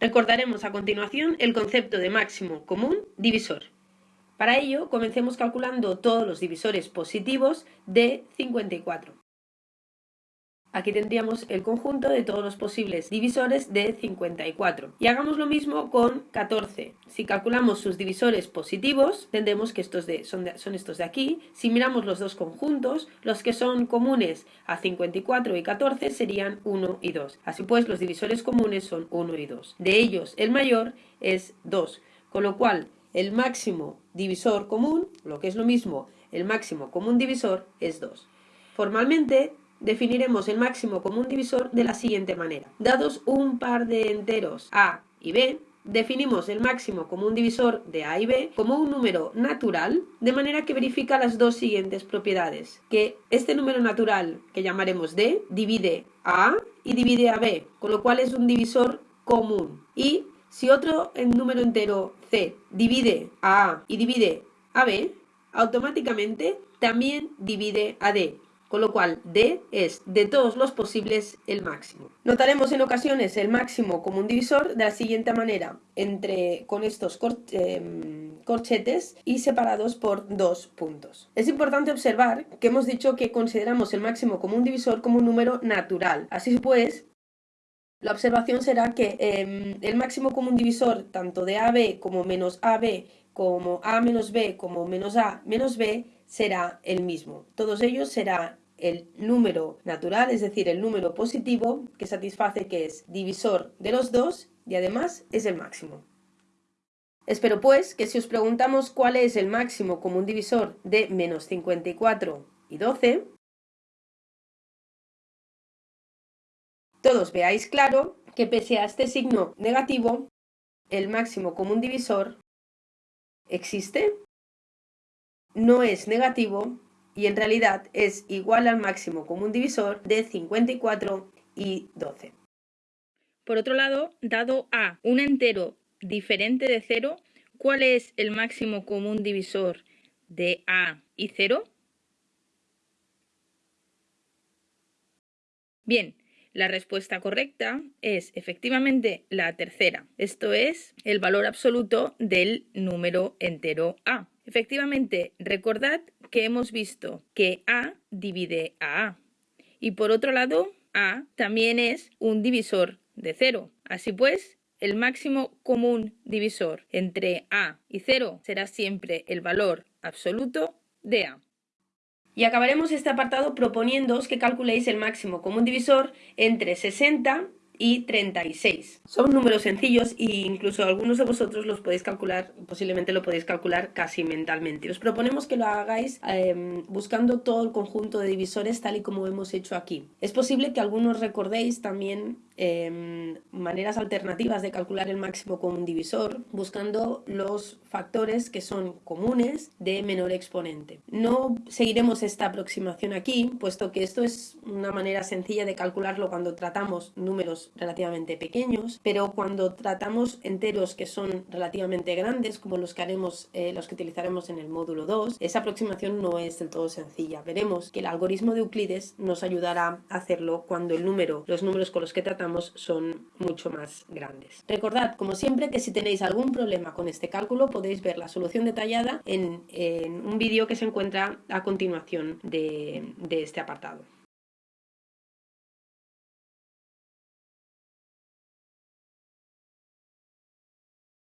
Recordaremos a continuación el concepto de máximo común divisor. Para ello, comencemos calculando todos los divisores positivos de 54. Aquí tendríamos el conjunto de todos los posibles divisores de 54. Y hagamos lo mismo con 14. Si calculamos sus divisores positivos, tendremos que estos de, son, son, estos de aquí. Si miramos los dos conjuntos, los que son comunes a 54 y 14 serían 1 y 2. Así pues, los divisores comunes son 1 y 2. De ellos, el mayor es 2. Con lo cual, el máximo divisor común, lo que es lo mismo, el máximo común divisor es 2. Formalmente, definiremos el máximo común divisor de la siguiente manera. Dados un par de enteros a y b, definimos el máximo común divisor de a y b como un número natural, de manera que verifica las dos siguientes propiedades. Que este número natural, que llamaremos d, divide a y divide a b, con lo cual es un divisor común. Y si otro número entero c divide a a y divide a b, automáticamente también divide a d, con lo cual D es de todos los posibles el máximo. Notaremos en ocasiones el máximo como un divisor de la siguiente manera, entre con estos em, corchetes y separados por dos puntos. Es importante observar que hemos dicho que consideramos el máximo como un divisor como un número natural. Así pues, la observación será que em, el máximo común divisor tanto de AB como menos AB como A menos B como menos A menos B será el mismo. Todos ellos será el número natural, es decir, el número positivo que satisface que es divisor de los dos y además es el máximo. Espero pues que si os preguntamos cuál es el máximo común divisor de menos 54 y 12, todos veáis claro que pese a este signo negativo, el máximo común divisor existe, no es negativo y en realidad es igual al máximo común divisor de 54 y 12. Por otro lado, dado A un entero diferente de 0, ¿cuál es el máximo común divisor de A y 0? Bien, la respuesta correcta es efectivamente la tercera, esto es el valor absoluto del número entero A. Efectivamente, recordad que hemos visto que A divide a A. Y por otro lado, A también es un divisor de 0. Así pues, el máximo común divisor entre A y 0 será siempre el valor absoluto de A. Y acabaremos este apartado proponiéndoos que calculéis el máximo común divisor entre 60 y 36. Son números sencillos e incluso algunos de vosotros los podéis calcular, posiblemente lo podéis calcular casi mentalmente. Os proponemos que lo hagáis em, buscando todo el conjunto de divisores tal y como hemos hecho aquí. Es posible que algunos recordéis también em, maneras alternativas de calcular el máximo común divisor, buscando los factores que son comunes de menor exponente. No seguiremos esta aproximación aquí, puesto que esto es una manera sencilla de calcularlo cuando tratamos números relativamente pequeños, pero cuando tratamos enteros que son relativamente grandes, como los que haremos, eh, los que utilizaremos en el módulo 2, esa aproximación no es del todo sencilla. Veremos que el algoritmo de Euclides nos ayudará a hacerlo cuando el número, los números con los que tratamos son mucho más grandes. Recordad, como siempre, que si tenéis algún problema con este cálculo podéis ver la solución detallada en, un vídeo que se encuentra a continuación de este apartado.